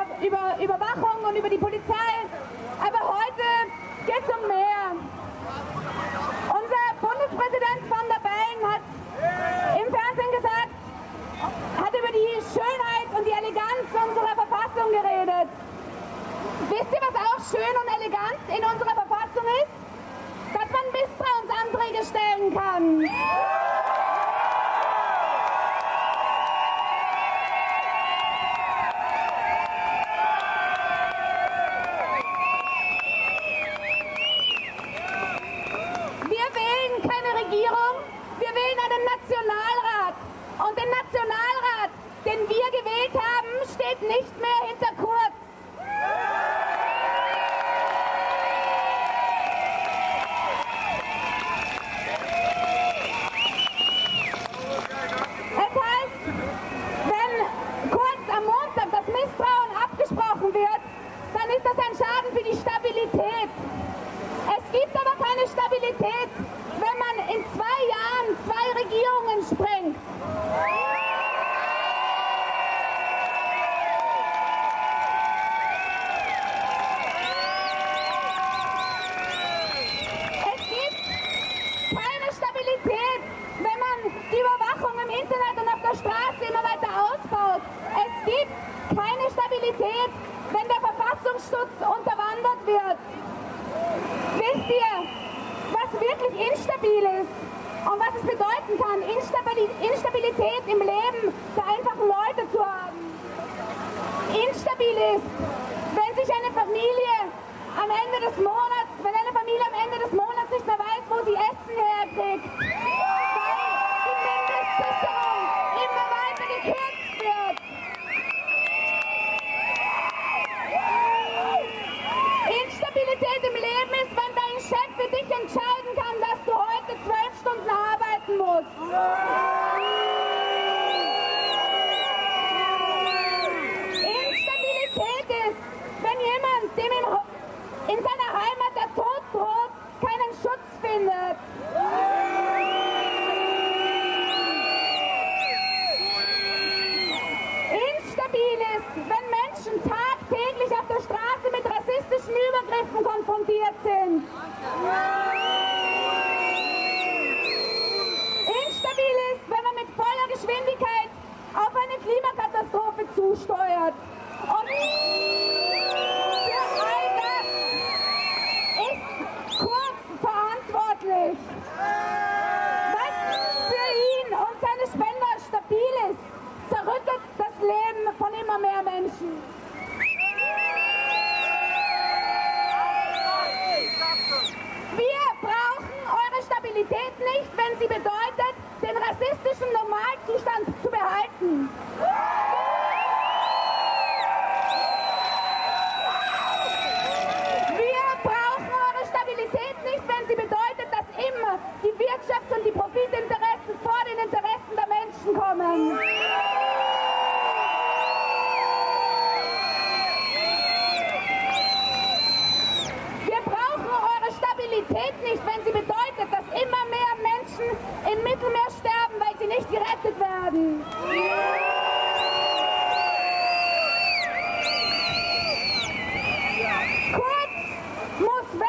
Über, über Überwachung und über die Polizei. Aber heute geht es um mehr. Unser Bundespräsident von der Bellen hat im Fernsehen gesagt, hat über die Schönheit und die Eleganz unserer Verfassung geredet. Wisst ihr, was auch schön und elegant in unserer Verfassung ist? Dass man Misstrauensanträge stellen kann. Wir wählen keine Regierung, wir einen Nationalrat. Und den Nationalrat, den wir gewählt haben, steht nicht mehr hinter Kurz. Es heißt, wenn kurz am Montag das Misstrauen abgesprochen wird, dann ist das ein Schaden für die Stabilität. Es gibt aber keine Stabilität, wenn man in zwei Jahren zwei Regierungen sprengt. Es gibt keine Stabilität, wenn man die Überwachung im Internet und auf der Straße immer weiter ausbaut. Es gibt keine Stabilität, wenn der Verfassungsschutz unterwandert wird. Wisst ihr, was wirklich instabil ist und was es bedeuten kann, Instabili- Instabilität im Leben der einfachen Leute zu haben? Instabil ist, wenn sich eine Familie am Ende des Monats, wenn eine Familie am Ende des Monats nicht mehr weiß, wo sie Essen herkriegt, weil die Mindestsicherung immer weiter gekürzt wird. Instabilität im Leben ist, wenn dein Chef für dich entscheiden kann, dass du heute zwölf Stunden Instabilität ist, wenn jemand, dem Ho- in seiner Heimat der Tod droht, keinen Schutz findet. Instabil ist, wenn Menschen tagtäglich auf der Straße mit rassistischen Übergriffen konfrontiert sind.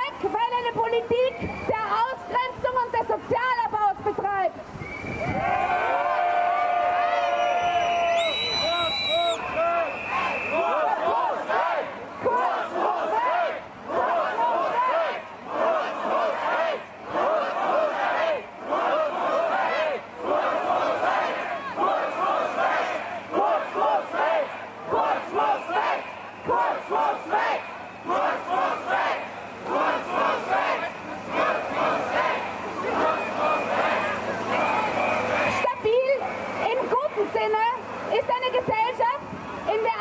Weg, weil eine Politik der Ausgrenzung und des Sozialabaus betreibt. Kurz muss weg! Stabil ist eine Gesellschaft, in der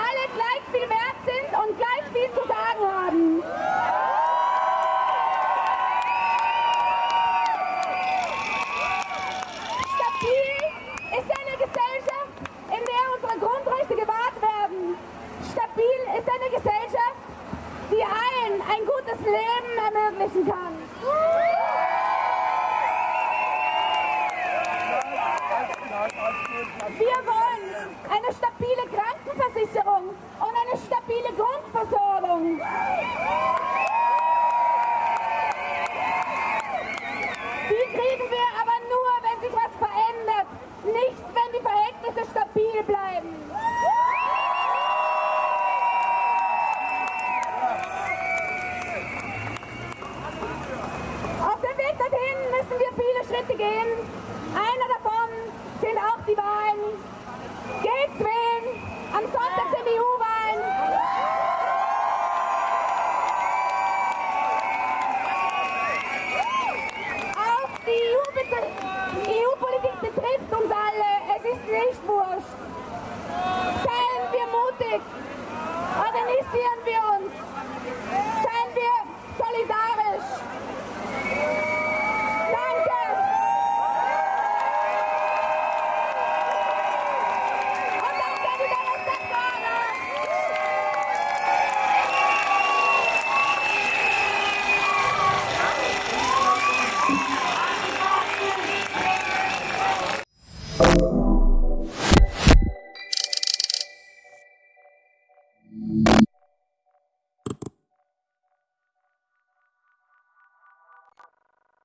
kriegen wir aber nur, wenn sich was verändert, nicht wenn die Verhältnisse stabil bleiben. Auf dem Weg dorthin müssen wir viele Schritte gehen. Mutig. Organisieren wir uns. Seien wir solidarisch. Danke. Und danke, die Demonstratoren.